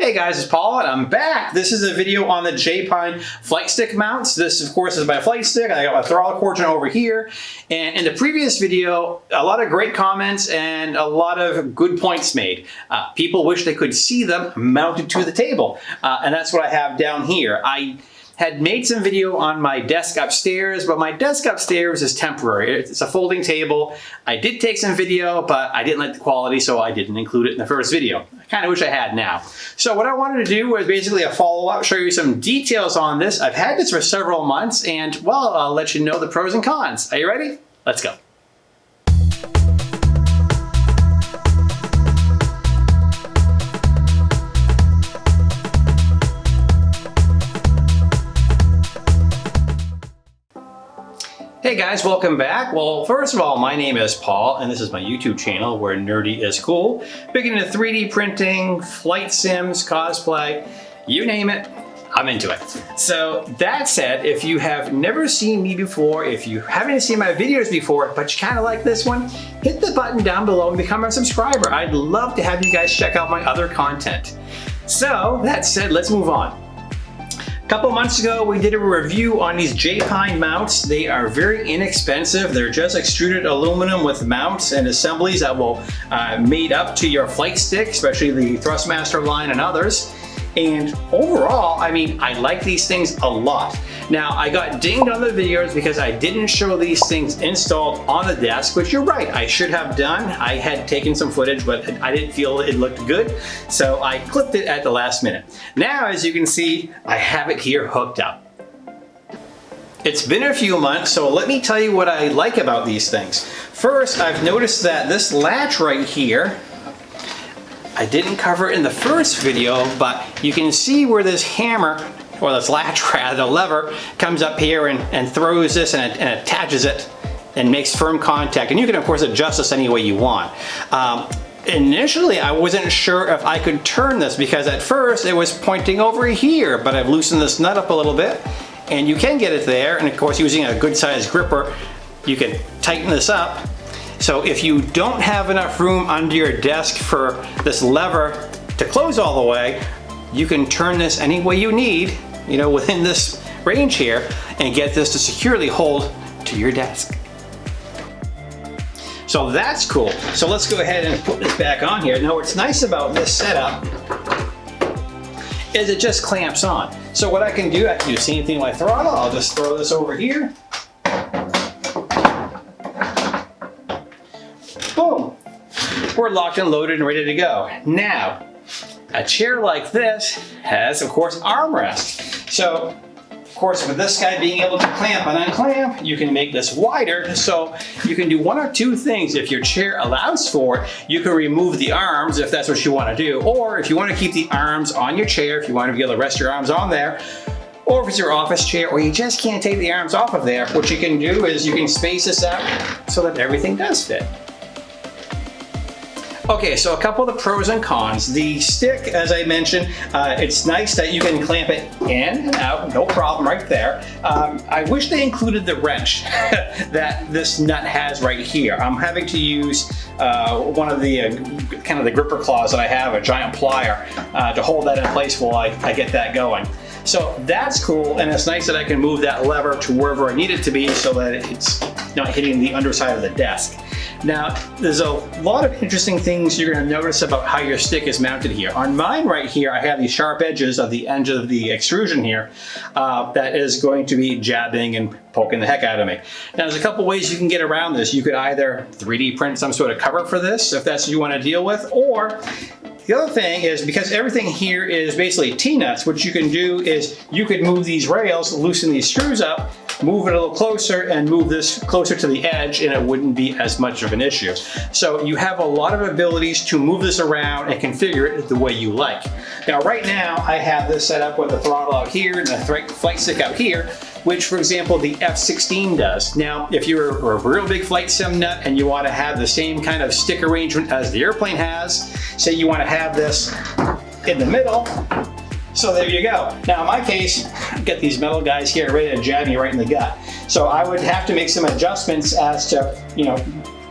Hey guys, it's Paul and I'm back. This is a video on the J-Pine flight stick mounts. This of course is my flight stick. I got my throttle cord over here. And in the previous video, a lot of great comments and a lot of good points made. Uh, people wish they could see them mounted to the table. Uh, and that's what I have down here. I had made some video on my desk upstairs, but my desk upstairs is temporary. It's a folding table. I did take some video, but I didn't like the quality, so I didn't include it in the first video. I kind of wish I had now. So what I wanted to do was basically a follow-up, show you some details on this. I've had this for several months, and well, I'll let you know the pros and cons. Are you ready? Let's go. Guys, welcome back. Well, first of all, my name is Paul, and this is my YouTube channel where nerdy is cool. Big into 3D printing, flight sims, cosplay, you name it, I'm into it. So that said, if you have never seen me before, if you haven't seen my videos before, but you kind of like this one, hit the button down below and become a subscriber. I'd love to have you guys check out my other content. So that said, let's move on. Couple months ago, we did a review on these J-Pine mounts. They are very inexpensive. They're just extruded aluminum with mounts and assemblies that will uh, made up to your flight stick, especially the Thrustmaster line and others. And overall, I mean, I like these things a lot. Now, I got dinged on the videos because I didn't show these things installed on the desk, which you're right, I should have done. I had taken some footage, but I didn't feel it looked good, so I clipped it at the last minute. Now, as you can see, I have it here hooked up. It's been a few months, so let me tell you what I like about these things. First, I've noticed that this latch right here I didn't cover it in the first video, but you can see where this hammer, or this latch rather, the lever, comes up here and, and throws this and, and attaches it and makes firm contact. And you can of course adjust this any way you want. Um, initially I wasn't sure if I could turn this because at first it was pointing over here, but I've loosened this nut up a little bit and you can get it there. And of course using a good sized gripper, you can tighten this up so if you don't have enough room under your desk for this lever to close all the way, you can turn this any way you need, you know, within this range here and get this to securely hold to your desk. So that's cool. So let's go ahead and put this back on here. Now what's nice about this setup is it just clamps on. So what I can do, I can do the same thing with my throttle. I'll just throw this over here We're locked and loaded and ready to go. Now, a chair like this has, of course, armrests. So, of course, with this guy being able to clamp and unclamp, you can make this wider. So you can do one or two things. If your chair allows for it, you can remove the arms if that's what you want to do. Or if you want to keep the arms on your chair, if you want to be able to rest your arms on there, or if it's your office chair, or you just can't take the arms off of there, what you can do is you can space this out so that everything does fit. Okay, so a couple of the pros and cons. The stick, as I mentioned, uh, it's nice that you can clamp it in and out, no problem right there. Um, I wish they included the wrench that this nut has right here. I'm having to use uh, one of the uh, kind of the gripper claws that I have, a giant plier, uh, to hold that in place while I, I get that going. So that's cool, and it's nice that I can move that lever to wherever I need it to be so that it's not hitting the underside of the desk. Now, there's a lot of interesting things you're going to notice about how your stick is mounted here. On mine right here, I have these sharp edges of the end of the extrusion here uh, that is going to be jabbing and poking the heck out of me. Now, there's a couple ways you can get around this. You could either 3D print some sort of cover for this, if that's what you want to deal with, or the other thing is because everything here is basically T-nuts, what you can do is you could move these rails, loosen these screws up, move it a little closer and move this closer to the edge and it wouldn't be as much of an issue. So you have a lot of abilities to move this around and configure it the way you like. Now right now I have this set up with the throttle out here and the flight stick out here which for example the F-16 does. Now if you're a real big flight sim nut and you want to have the same kind of stick arrangement as the airplane has, say you want to have this in the middle, so there you go. Now in my case, I've got these metal guys here ready to jab me right in the gut. So I would have to make some adjustments as to, you know,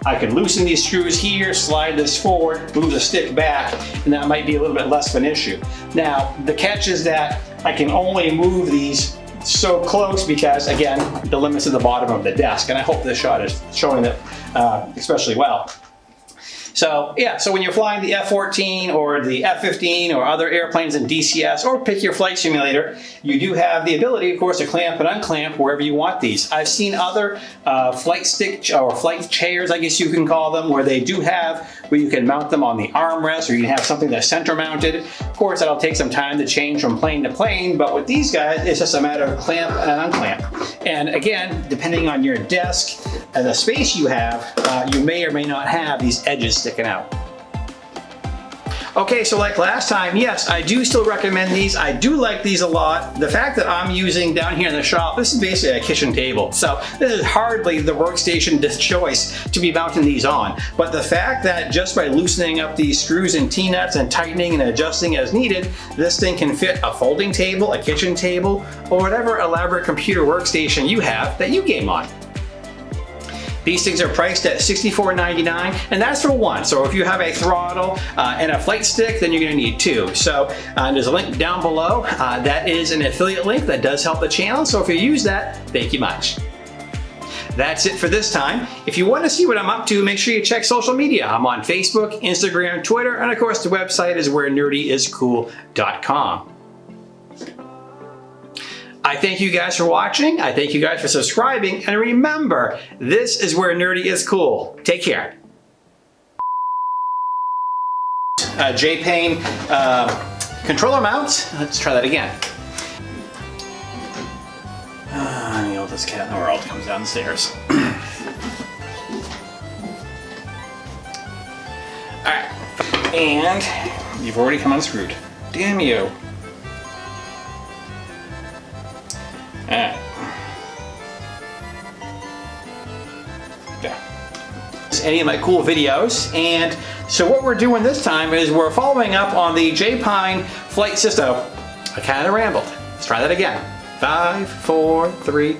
I can loosen these screws here, slide this forward, move the stick back, and that might be a little bit less of an issue. Now, the catch is that I can only move these so close because, again, the limits at the bottom of the desk, and I hope this shot is showing it uh, especially well. So yeah, so when you're flying the F-14 or the F-15 or other airplanes in DCS or pick your flight simulator, you do have the ability, of course, to clamp and unclamp wherever you want these. I've seen other uh, flight stick or flight chairs, I guess you can call them, where they do have where you can mount them on the armrest or you can have something that's center mounted. Of course, that'll take some time to change from plane to plane, but with these guys, it's just a matter of clamp and unclamp. And again, depending on your desk and the space you have, uh, you may or may not have these edges sticking out. Okay, so like last time, yes, I do still recommend these. I do like these a lot. The fact that I'm using down here in the shop, this is basically a kitchen table. So this is hardly the workstation choice to be mounting these on. But the fact that just by loosening up these screws and T-nuts and tightening and adjusting as needed, this thing can fit a folding table, a kitchen table, or whatever elaborate computer workstation you have that you game on. These things are priced at $64.99 and that's for one. So if you have a throttle uh, and a flight stick, then you're gonna need two. So uh, there's a link down below. Uh, that is an affiliate link that does help the channel. So if you use that, thank you much. That's it for this time. If you want to see what I'm up to, make sure you check social media. I'm on Facebook, Instagram, Twitter, and of course the website is where nerdyiscool.com. I thank you guys for watching. I thank you guys for subscribing. And remember, this is where nerdy is cool. Take care. Uh, J-Payne uh, controller mount. Let's try that again. Uh, the oldest cat in the world comes down the stairs. Alright, and you've already come unscrewed. Damn you. Any of my cool videos and so what we're doing this time is we're following up on the J-Pine flight system. I kind of rambled. Let's try that again. Five, four, three,